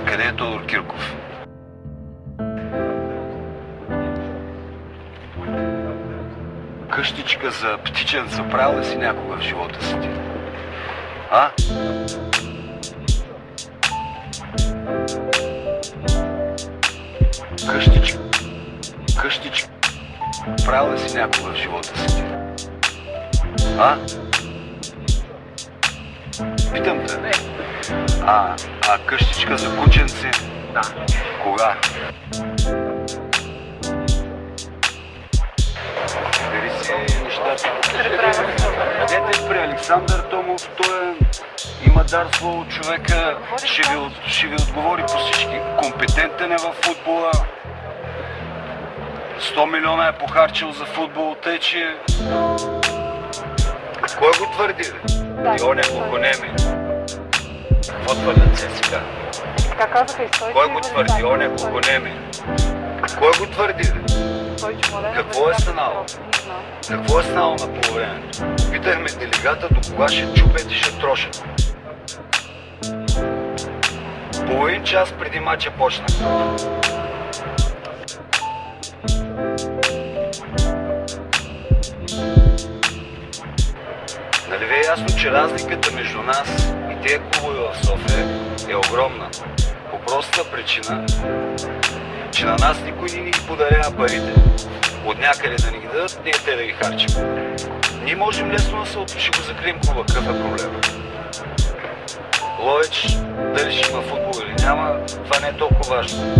Къде е Тодор Кирков? Къщичка за птиченца правил ли си някога в живота си ти? А? Къщичка. Къщичка. Правил ли си някога в живота си ти? А? Питам те. А, а къщичка за кученци? Да. Кога? Бери си нещата. Къдете при Александър Томов, той е, има дар слово човека, ще ви, ще ви отговори по всички. Компетентен е във футбола. 100 милиона е похарчил за футбол, тъй че... Кой го твърди, бе? И он е глухонеми. Какво твърдят се сега? Така казаха и Стойчо. Кой го твърди? Он е глухонеми. Кой го твърди. Какво е станало? Какво е станало на полувремето? Питахме делегата до кога ще чупят и ще трошат. Половин час преди матча почна. Нали ви е ясно, че разликата между нас и тези клубове в София е огромна. По простата причина, че на нас никой не ни ги подарява парите. От някъде да ни ги дадат, ние те да ги харчим. Ние можем лесно да се от... ще го закрием клуба. Какъв е проблема? Ловеч, дали ще има футбол или няма, това не е толкова важно.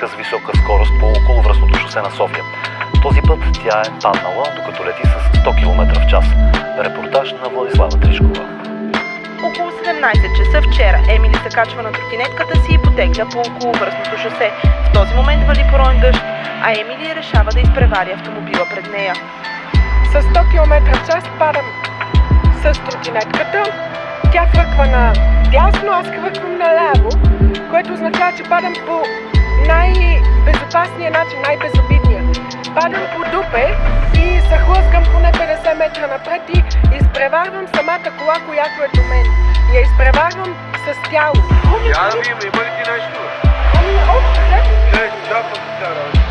Тротинетка с висока скорост по околовръстното шосе на София. Този път тя е паднала, докато лети с 100 км в час. Репортаж на Владислава Тришкова. Около 17 часа вчера Емили се качва на тротинетката си и потегля по околовръстното шосе. В този момент вали пороен дъжд, а Емили решава да изпревари автомобила пред нея. С 100 км в час падам с тротинетката. Тя хвърква на дясно, аз хвърквам наляво, което означава, че падам по най-безопасния начин, най-безобидния. Падам по дупе и се хлъзгам поне 50 метра напред и изпреварвам самата кола, която е до мен. Я изпреварвам с тяло. Я да видим, има ли ти нещо? Ами, общо Не, чапа си кара.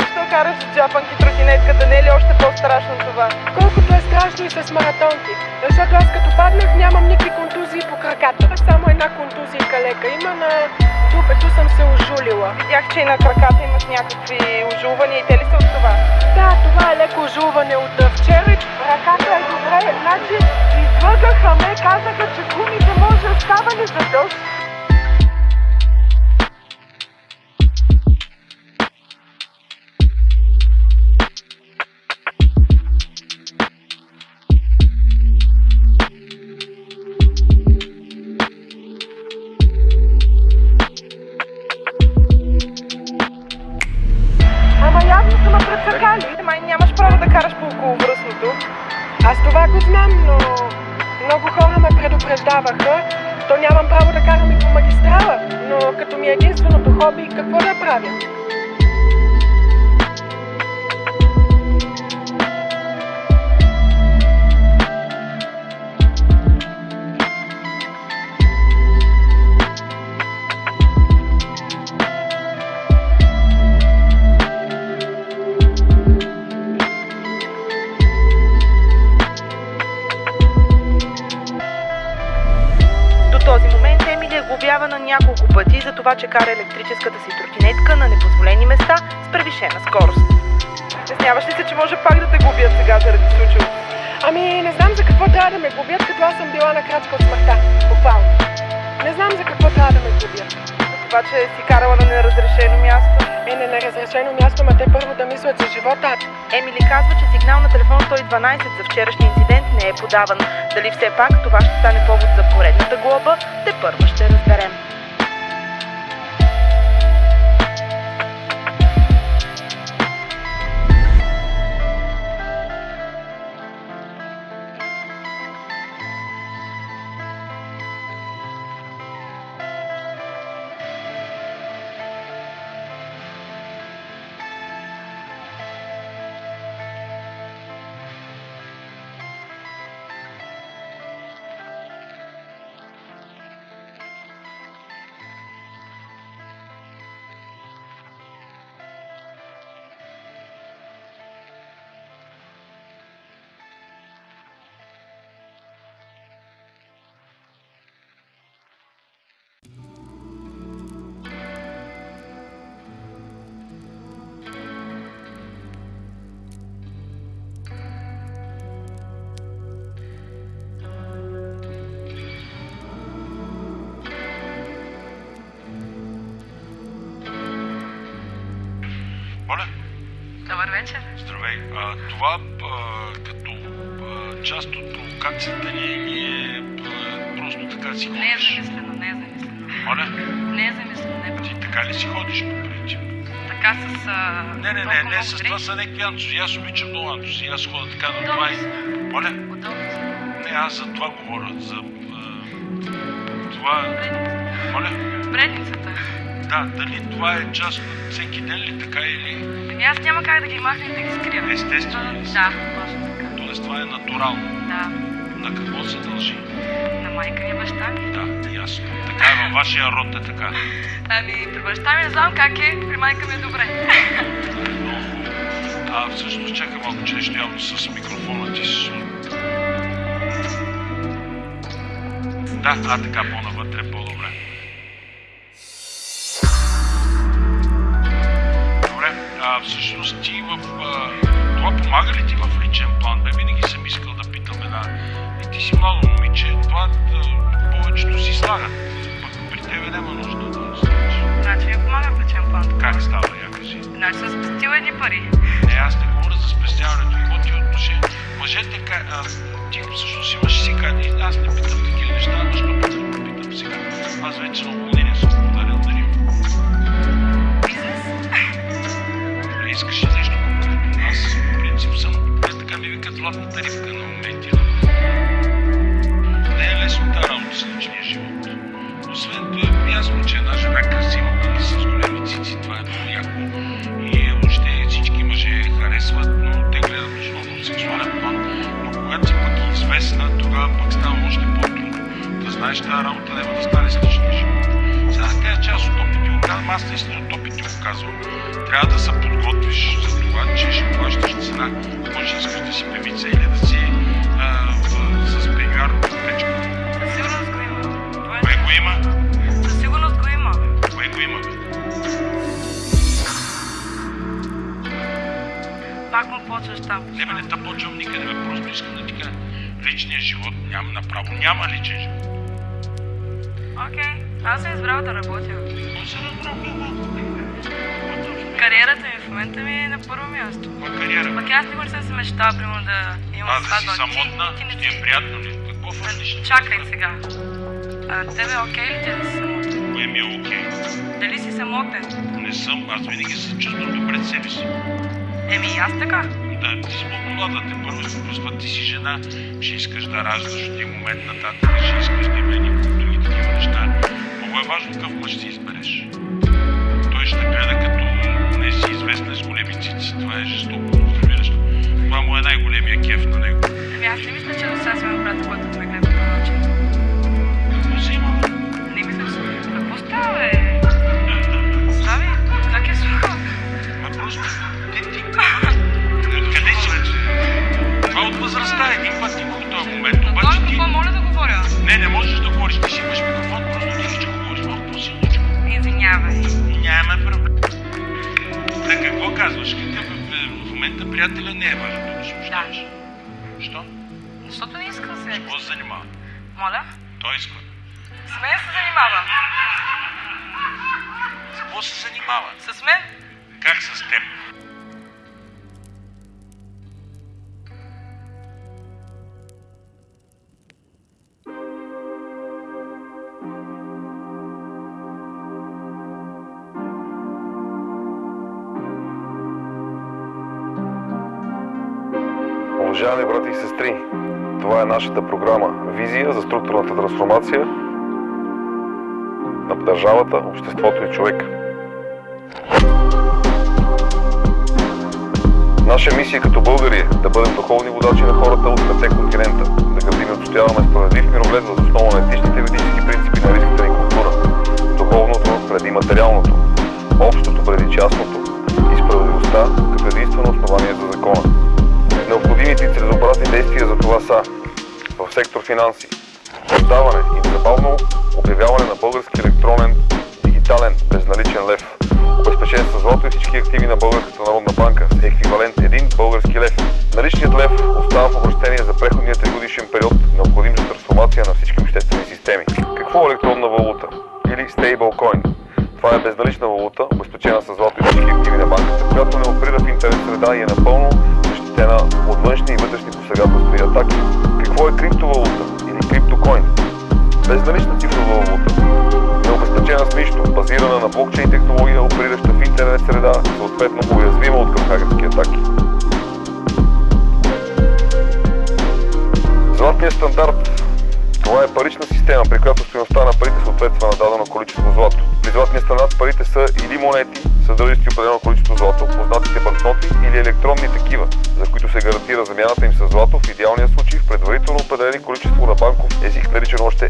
Защо караш джапанки тротинетката? Не е ли още по-страшно това? Колкото е страшно и с маратонки. Защото аз като паднах нямам никакви контузии по краката. Само една контузия лека има на дупето съм се ожулила. Видях, че и на краката имаш някакви ожулвания и те ли са от това? Да, това е леко ожулване от вчера. Ръката е добре, значи излъгаха ме, казаха, че гумите може оставани за дъжд. Какво трябва да ме губят, като аз съм била на крачка от смъртта. Буквално. Не знам за какво трябва да ме губят. За това, че си карала на неразрешено място. е на неразрешено място, ма те първо да мислят за живота. Емили казва, че сигнал на телефон 112 за вчерашния инцидент не е подаван. Дали все пак това ще стане повод за поредната глоба, те първо ще разберем. Здравей. А, това а, като а, част от провокацията или е а, просто така си Не е ходиш? замислено, не е замислено. Моля? Не е замислено, не е Ти така ли си ходиш по принцип? така с... А, Не, не, не, не, с това са някакви антузи. Аз обичам много антузи. Аз ходя така до това и... Моля? Не, аз за това говоря. За а, това... Моля? Предницата. Да, дали това е част от всеки ден ли така или... Ами аз няма как да ги махна и да ги скрия. Естествено ли? Да, точно така. Тоест това е натурално. Да. На какво се дължи? На майка ми и баща ми. Да, ясно. Така е във вашия род е така. Ами, при баща ми не знам как е, при майка ми е добре. Много. А всъщност чакай малко, че нещо явно с микрофона ти слу- Да, а така по-навътре а всъщност ти в... А, това помага ли ти в личен план? Бе, винаги съм искал да питам една... И ти си младо момиче, това а, повечето си слагат. Пък при тебе няма нужда да слагаш. Значи ми помага в личен план. Как става, я кажи? Значи съм спестила едни пари. Не, аз не говоря за спестяването. Какво ти е отношение? Мъжете, а, ти всъщност имаш си кани. Аз не питам такива неща, защото питам сега. Аз вече на така ми викат да работя. Кариерата ми в момента ми е на първо място. Каква кариера? Пък аз никога не съм се мечтала, примерно, да имам А, да си сватба. Ти- самотна, ти не ти е си. приятно ли? Какво фърлиш? Чакай сега. А, тебе окей ли ти да си самотен? Кое ми е окей? Дали си самотен? Не съм. Аз винаги се чувствам добре себе си. Еми и аз така. Да, ти си по-млада, те първо се просто ти си жена, ще искаш да раждаш от един момент нататък, ще искаш да има едни култури и такива неща. Важно какъв мъж си избереш. Той ще гледа като не си известна с големи цици. Това е жестоко, разбираш. Това му е най-големия кеф на него. Еми аз не мисля, че до сега съм брат, който ме гледа по начин. Какво си има? Не мисля, че... Какво става, бе? Казваш? Какъв е, в момента приятеля не е важно да го смущаваш. Що? Защото не искам сега. С какво се занимава? Моля? Той иска. С мен се занимава. С какво се занимава? С мен? Как с теб? Нашата програма Визия за структурната трансформация на държавата, обществото и човека. Наша мисия като българи е да бъдем духовни водачи на хората от пете континента, да градим и отстояваме справедлив мироглед въз основа на етичните ведически принципи на риската ни култура, духовното преди материалното, общото преди частното и справедливостта като единствено основание за закона. Необходимите и целесообразни действия за това са сектор финанси, създаване и незабавно обявяване на български електронен дигитален безналичен лев, обезпечен с злато и всички активи на Българската народна банка с еквивалент 1 български лев. Наличният лев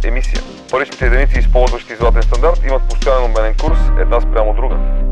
емисия. Паричните единици, използващи златен стандарт, имат постоянен обменен курс една спрямо друга.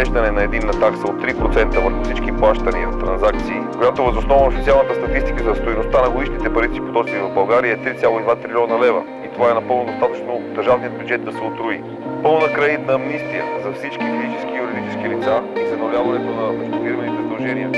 Въвеждане на единна такса от 3% върху всички плащания, транзакции, която възоснова на официалната статистика за стоеността на годишните парични потоци в България е 3,2 трилиона лева. И това е напълно достатъчно държавният бюджет да се отруи. Пълна кредитна амнистия за всички физически и юридически лица и за нуляването на междуфирмените задължения.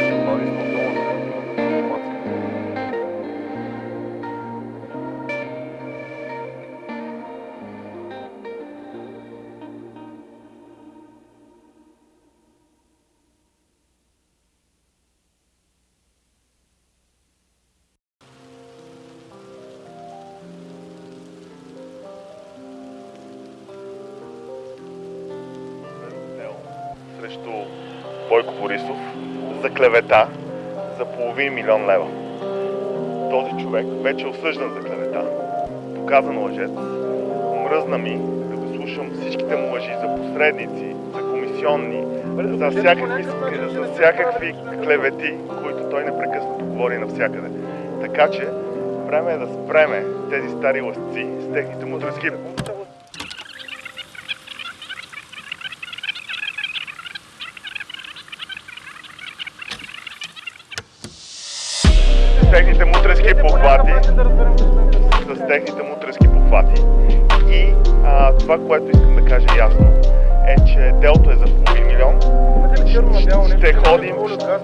Милион лева. Този човек вече е осъждан за клевета. Доказан лъжец. Мръзна ми да го слушам всичките му лъжи за посредници, за комисионни, за всякакви, за всякакви клевети, които той непрекъснато говори навсякъде. Така че време е да спреме тези стари лъжци с техните мудрецки похвати, с техните мутренски похвати. И а, това, което искам да кажа ясно, е, че делото е за половин милион. Ще ходим,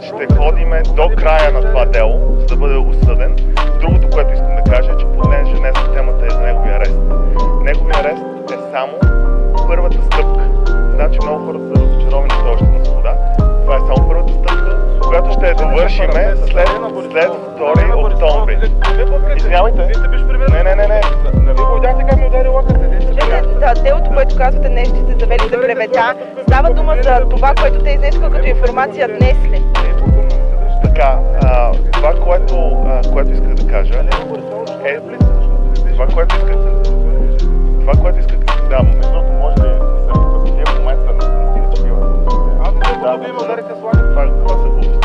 ще ходим до края на това дело, за да бъде осъден. Другото, което искам да кажа, е, че понеже днес темата е за неговия арест. Неговия арест е само първата стъпка. Знам, че много хора са разочаровани още която ще довършиме след, след 2 октомври. Извинявайте. Не, не, не, не. Вие го видяхте как ми удари лъката. Да, делото, което казвате днес, че сте завели за клевета, става дума за това, което те изнесоха като информация днес ли? Така, а, това, което, а, което исках да кажа е... Това, което исках, това, което исках да... Между другото, може да се в момента не стига, че бива. Аз не знам, да, ме ударите с лагер. Това, това са глупости.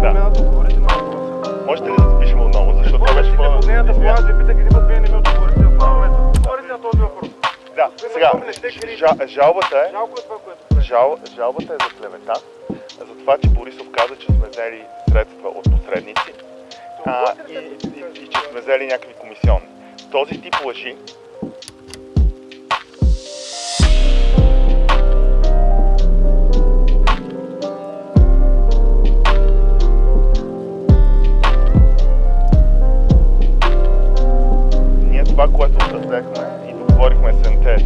Да. говорите на въпроса. Можете ли да запишем отново, защото това беше по... нейната плана, аз ви питах един път, вие не ми отговорите в момента. Говорите на този въпрос. Да, сега, жалбата е... Е жалбата е за клевета, за това, че Борисов каза, че сме взели средства от посредници а, и, и, и, че сме взели някакви комисионни. Този тип лъжи Ние това, което взехме и договорихме СНТ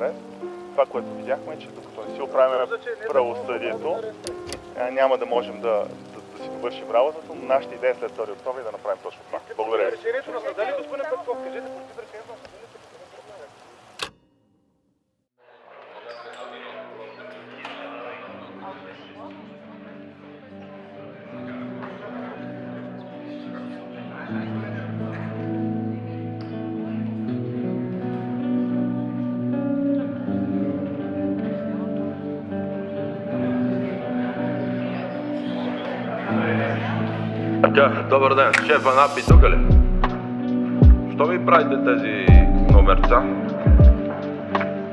арест. Това, което видяхме, е, че докато не си оправим правосъдието, няма да можем да, да, да си довършим работата, но нашата идея е след 2 октомври да направим точно това. Благодаря ви. Решението на съда ли, господин Петков? Кажете, против решението на съда добър ден. Шефа Напи тук ли? Що ми правите тези номерца?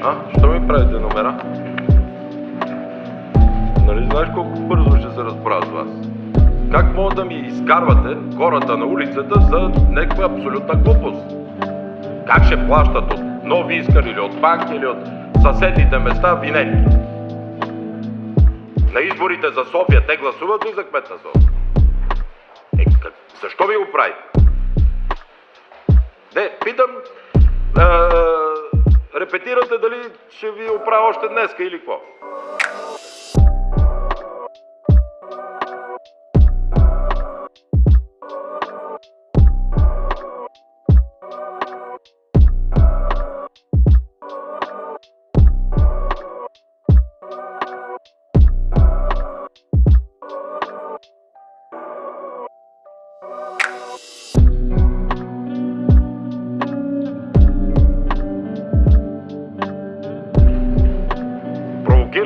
А? Що ми правите номера? Нали знаеш колко бързо ще се разправя с вас? Как мога да ми изкарвате хората на улицата за някаква абсолютна глупост? Как ще плащат от Нови Искър или от банки или от съседните места винетки? На изборите за София те гласуват ли за кмет на София? Защо ми го правите? Не, питам, а, репетирате дали ще ви оправя още днеска или какво?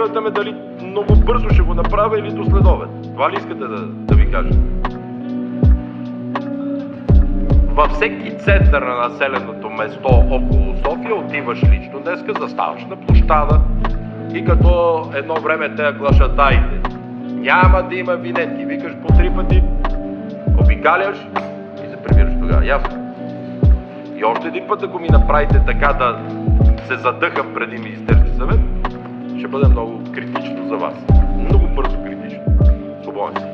Провокирате ме дали много бързо ще го направя или до следобед. Това ли искате да, да ви кажа? Във всеки център на населеното место около София отиваш лично днеска, заставаш на площада и като едно време те глашатаите. Няма да има винетки. Викаш по три пъти, обикаляш и се прибираш тогава. Ясно? И още един път, ако ми направите така да се задъхам преди Министерски съвет, ще бъде много критично за вас. Много бързо критично. Свободен си.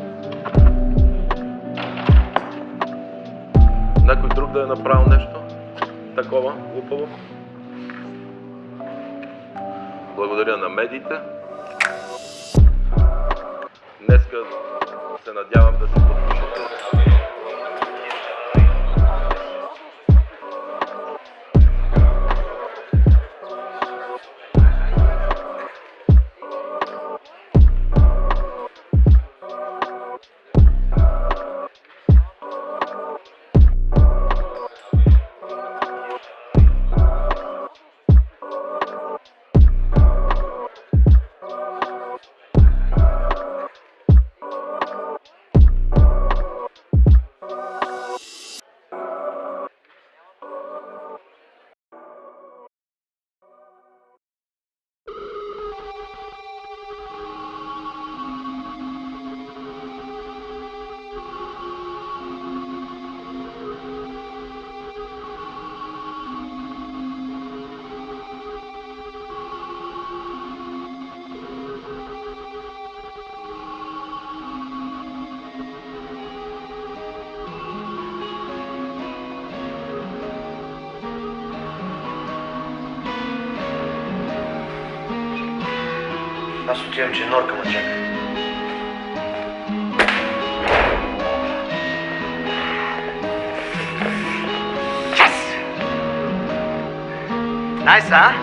Някой друг да е направил нещо такова глупаво? Благодаря на медиите. Днеска се надявам да се подпишете. Отивам, че Норка ме чака. Найс, а?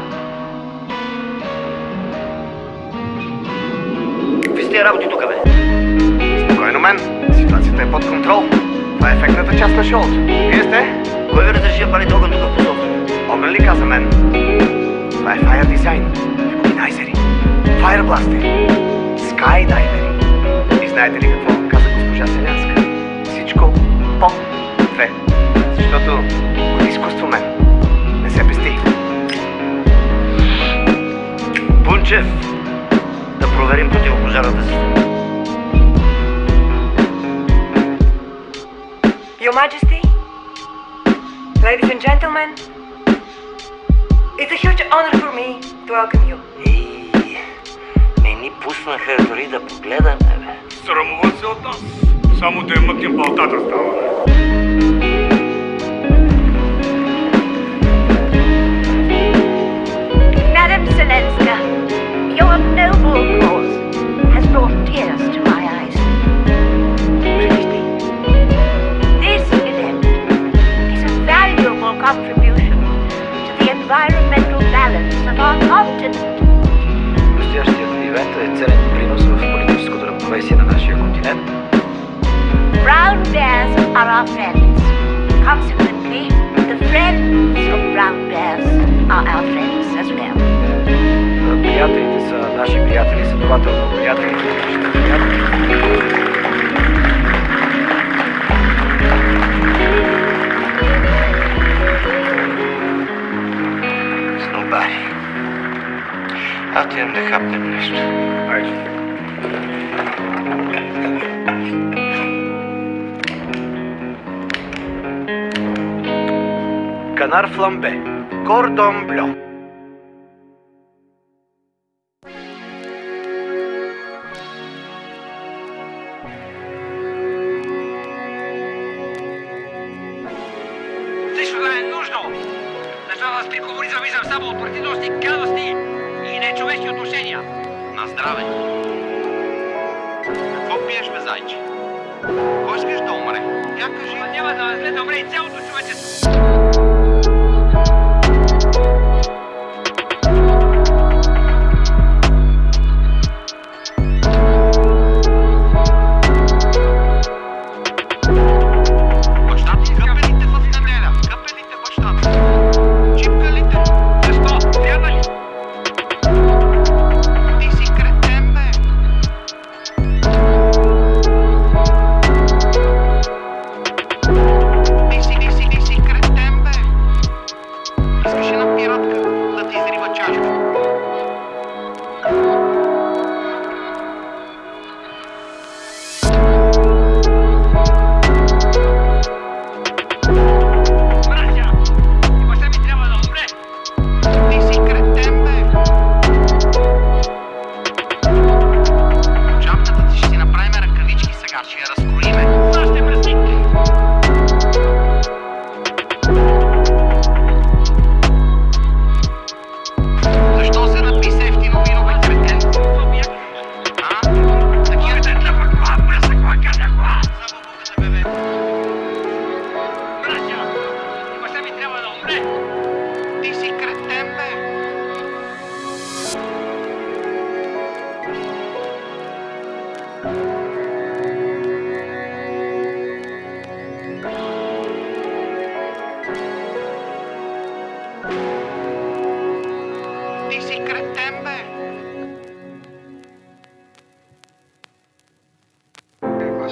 Какви сте работи тук, бе? Спокойно, мен. Ситуацията е под контрол. Това е ефектната част на шоуто. Вие сте? Кой ви разреши да палите огън тук в посолството? Огън ли каза мен? Това е Fire Design. Ебогинайзери. Fire Blaster. Skydivери. И знаете ли какво каза госпожа Селянска? Всичко по две. Защото от изкуство мен не се пести. Пунчев, да проверим противопожарната система. Your Majesty, ladies and gentlemen, it's a huge honor for me to welcome you. Не ни пуснаха дори да погледаме, бе. Срамува се от нас. Само да я мъкнем балтата става. Madam Zelenska, your Канар фламбе. Кордон блю. Нищо да е нужно! Защо вас при комунизъм виждам само от партийности, гадости и нечовешки отношения? На здраве! Какво пиеш, бе, зайче? Кой искаш да умре? Я кажи. Ма няма да след да умре и цялото човечество.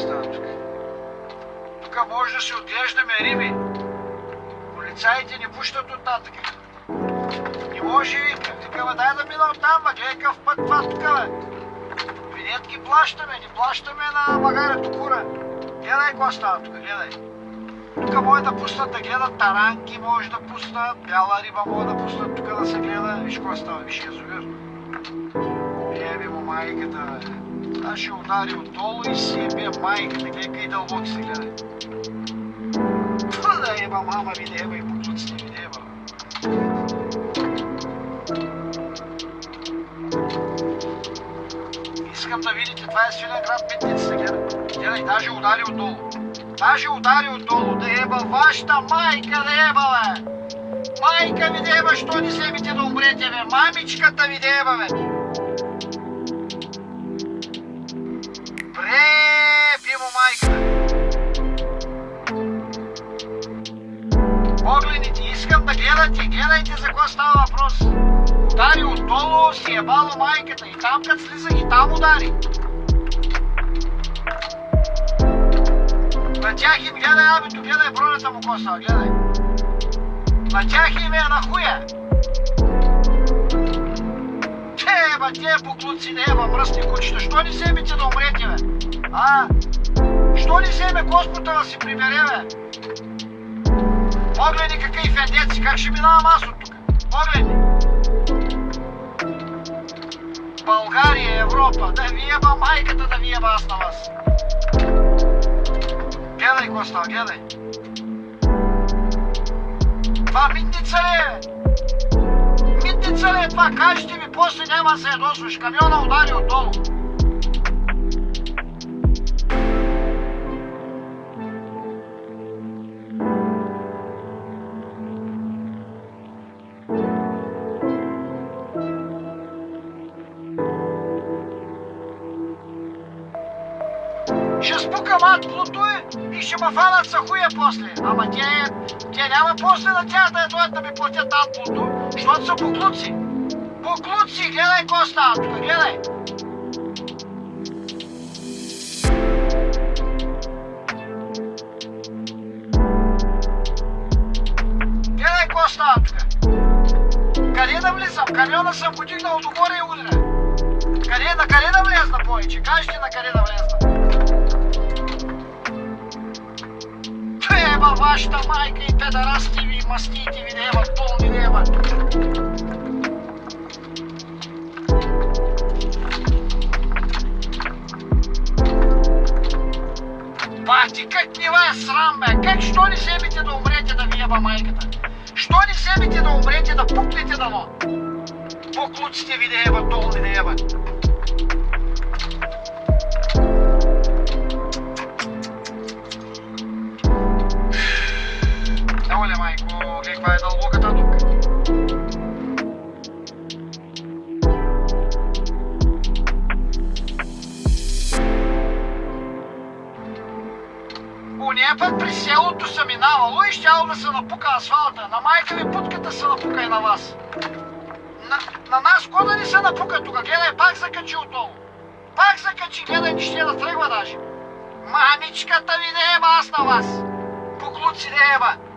Става тук? Тук може да си отглеждаме риби. Полицаите ни пущат от нататък. Не може. Вика, бе, дай да мина оттам, бе. Гледай какъв път това тук, бе. Винетки плащаме, не плащаме на магарето кура. Гледай какво става тук, гледай. Тук може да пуснат да гледат таранки, може да пуснат, бяла риба може да пуснат тук да се гледа. Виж какво става, виж язовир. Еби му майката, бе. Аз ще удари отдолу и си ебе майката, гледай и дълбоко се гледай. Ту да еба мама ми не и буклуците ми не еба. искам да видите, това е Свиленград митницата, гледай. Гледай, даже удари отдолу. Даже удари отдолу, да еба вашата майка, да еба, бе! Майка ви да еба, що не вземете да умрете, бе? Мамичката ви да еба, бе! Гледате, гледайте за какво става въпрос. Удари отдолу, си е бала майката и там като слизах и там удари. На тях им гледай, абито, гледай бронята му коса, гледай. На тях им е на хуя. Те, еба, те буклуци, не еба, мръсни кучета, що не вземете да умрете, бе? А? Що не вземе Господа да си прибере, бе? Погледни какъв фендец, как ще минавам аз от тук. Погледни. България, Европа, да ви еба майката, да ви еба аз на вас. Гледай, Коста, гледай. Това митница ли е? Митница ли е това? Кажете ми, после няма се ядосваш. Камиона удари отдолу. Ще ме фанат за хуя после. Ама те, те няма после на тях да дойдат да ми платят атлото, защото са буклуци. Буклуци, гледай какво става тук, гледай. Гледай какво става тук. Къде да влизам? Камиона съм подигнал догоре и удря. Къде, на къде да на къде да. Еба вашата майка и педарасти ви, мастите ви, неба, пълни неба. Бати, как не ва е срам, бе? Как, що не вземете да умрете да ви еба майката? Що не вземете да умрете да пукнете дано? Буклуците ви да еба, долни да еба. Le, majko, kakva je dълбоката дупка. Уния път при селото са минавало и щяло да се напука асфалта. На майка ви путката се напука и на вас. На, на нас ко да ни се напука тук? Гледай, пак закачи отдолу. Пак закачи, гледай, не ще да тръгва даже. Мамичката ви не еба аз на вас. Буклуци не еба.